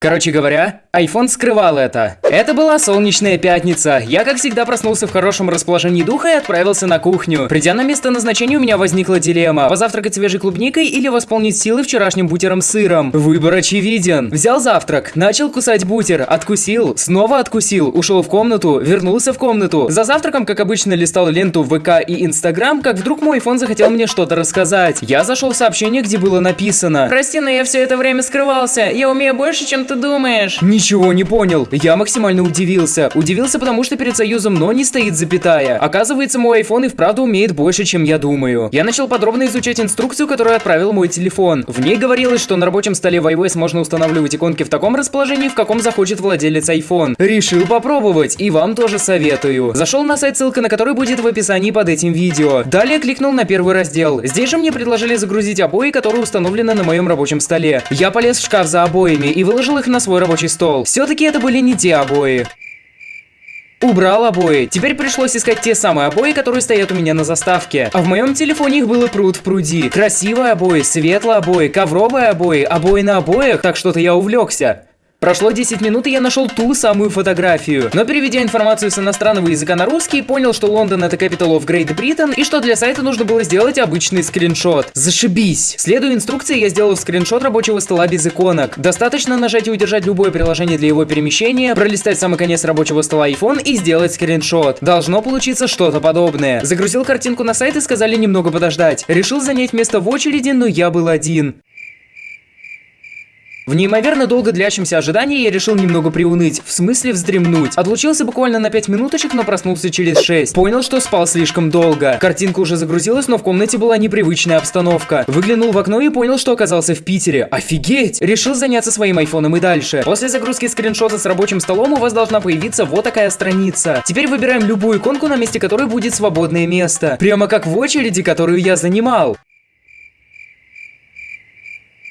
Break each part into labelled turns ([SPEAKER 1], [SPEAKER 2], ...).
[SPEAKER 1] Короче говоря, iPhone скрывал это. Это была солнечная пятница. Я, как всегда, проснулся в хорошем расположении духа и отправился на кухню. Придя на место назначения, у меня возникла дилемма. Позавтракать свежей клубникой или восполнить силы вчерашним бутером с сыром. Выбор очевиден. Взял завтрак, начал кусать бутер, откусил, снова откусил, ушел в комнату, вернулся в комнату. За завтраком, как обычно, листал ленту ВК и Инстаграм, как вдруг мой iPhone захотел мне что-то рассказать. Я зашел в сообщение, где было написано.
[SPEAKER 2] Прости, но я все это время скрывался. Я умею больше, чем ты думаешь?
[SPEAKER 1] Ничего не понял. Я максимально удивился. Удивился, потому что перед союзом но не стоит запятая. Оказывается, мой iPhone и вправду умеет больше, чем я думаю. Я начал подробно изучать инструкцию, которую отправил мой телефон. В ней говорилось, что на рабочем столе в iOS можно устанавливать иконки в таком расположении, в каком захочет владелец iPhone. Решил попробовать, и вам тоже советую. Зашел на сайт, ссылка на который будет в описании под этим видео. Далее кликнул на первый раздел. Здесь же мне предложили загрузить обои, которые установлены на моем рабочем столе. Я полез в шкаф за обоями и выложил их на свой рабочий стол. Все-таки это были не те обои. Убрал обои. Теперь пришлось искать те самые обои, которые стоят у меня на заставке. А в моем телефоне их было пруд в пруди. Красивые обои, светлые обои, ковровые обои, обои на обоях, так что-то я увлекся. Прошло 10 минут, и я нашел ту самую фотографию. Но переведя информацию с иностранного языка на русский, понял, что Лондон это capital of Great Britain, и что для сайта нужно было сделать обычный скриншот. Зашибись! Следуя инструкции, я сделал скриншот рабочего стола без иконок. Достаточно нажать и удержать любое приложение для его перемещения, пролистать самый конец рабочего стола iPhone и сделать скриншот. Должно получиться что-то подобное. Загрузил картинку на сайт и сказали немного подождать. Решил занять место в очереди, но я был один. В неимоверно долго длящемся ожидании я решил немного приуныть, в смысле вздремнуть. Отлучился буквально на 5 минуточек, но проснулся через 6. Понял, что спал слишком долго. Картинка уже загрузилась, но в комнате была непривычная обстановка. Выглянул в окно и понял, что оказался в Питере. Офигеть! Решил заняться своим айфоном и дальше. После загрузки скриншота с рабочим столом у вас должна появиться вот такая страница. Теперь выбираем любую иконку, на месте которой будет свободное место. Прямо как в очереди, которую я занимал.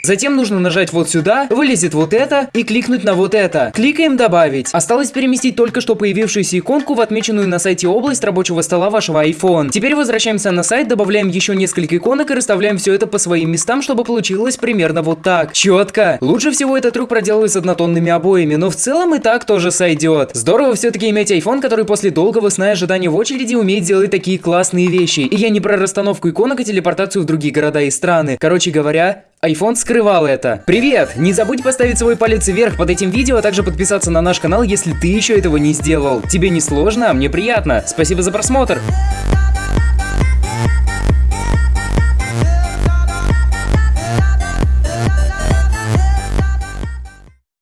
[SPEAKER 1] Затем нужно нажать вот сюда, вылезет вот это и кликнуть на вот это. Кликаем добавить. Осталось переместить только что появившуюся иконку в отмеченную на сайте область рабочего стола вашего iPhone. Теперь возвращаемся на сайт, добавляем еще несколько иконок и расставляем все это по своим местам, чтобы получилось примерно вот так. Четко. Лучше всего этот трюк проделывать с однотонными обоями, но в целом и так тоже сойдет. Здорово все-таки иметь iPhone, который после долгого сна и ожидания в очереди умеет делать такие классные вещи. И я не про расстановку иконок и телепортацию в другие города и страны. Короче говоря, iPhone скрывал это. Привет! Не забудь поставить свой палец вверх под этим видео, а также подписаться на наш канал, если ты еще этого не сделал. Тебе не сложно, а мне приятно. Спасибо за просмотр.